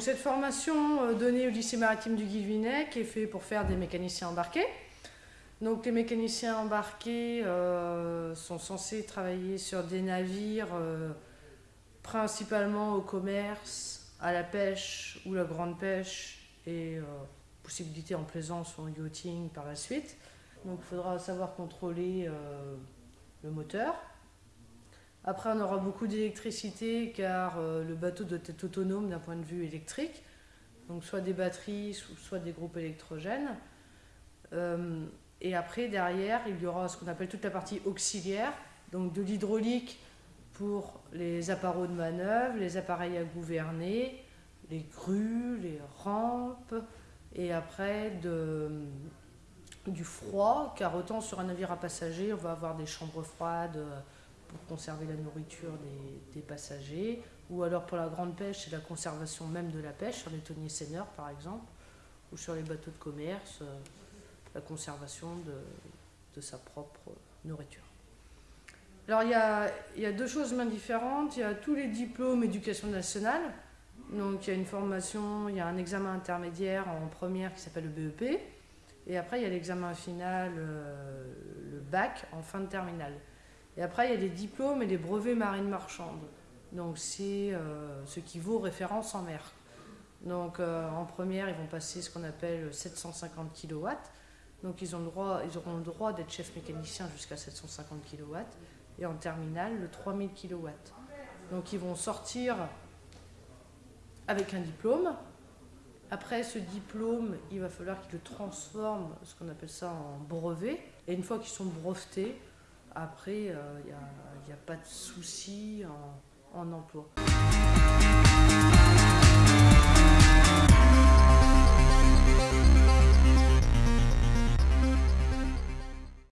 Cette formation euh, donnée au lycée maritime du Guilvinec est faite pour faire des mécaniciens embarqués. Donc les mécaniciens embarqués euh, sont censés travailler sur des navires euh, principalement au commerce, à la pêche ou la grande pêche et possibilité en plaisance ou en yachting par la suite. Donc il faudra savoir contrôler le moteur. Après, on aura beaucoup d'électricité car euh, le bateau doit être autonome d'un point de vue électrique, donc soit des batteries, soit des groupes électrogènes. Euh, et après, derrière, il y aura ce qu'on appelle toute la partie auxiliaire, donc de l'hydraulique pour les appareils de manœuvre, les appareils à gouverner, les grues, les rampes, et après du froid, car autant sur un navire à passagers, on va avoir des chambres froides pour conserver la nourriture des, passagers, ou alors pour la grande pêche, c'est la conservation même de la pêche, sur les tonniers seigneurs par exemple, ou sur les bateaux de commerce, euh, la conservation de, sa propre nourriture. Alors il y, a, deux choses bien différentes, il y a tous les diplômes éducation nationale, donc il y a une formation, il y a un examen intermédiaire en première qui s'appelle le BEP, et après il y a l'examen final, euh, le bac, en fin de terminale. Et après, il y a des diplômes et des brevets marines marchandes. Donc, c'est euh, ce qui vaut référence en mer. Donc, euh, en première, ils vont passer ce qu'on appelle 750 kW. Donc, ils auront le droit d'être chef mécanicien jusqu'à 750 kW. Et en terminale, le 3000 kW. Donc, ils vont sortir avec un diplôme. Après ce diplôme, il va falloir qu'ils le transforment, ce qu'on appelle ça en brevet. Et une fois qu'ils sont brevetés, après, il euh, n'y a, pas de souci en emploi.